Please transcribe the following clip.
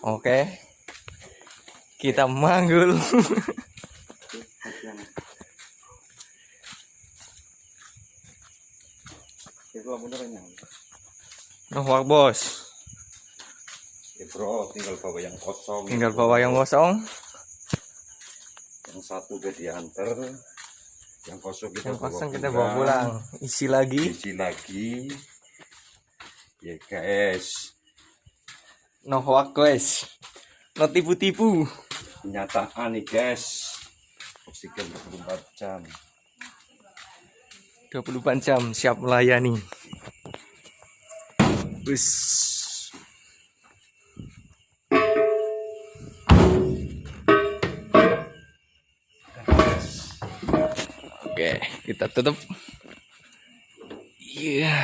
Oke. Kita manggul. Noh wak bos. Ya bro, tinggal bawa yang kosong. Tinggal bawa yang kosong. Yang satu udah diantar. Yang kosong kita Yang bawa kosong kita bawa pulang. Isi lagi. Isi lagi. Ya Noh wak guys. No tipu-tipu. kenyataan nih guys. Oksigen 24 jam. 24 jam siap melayani. Bus. Oke, kita tutup. Iya.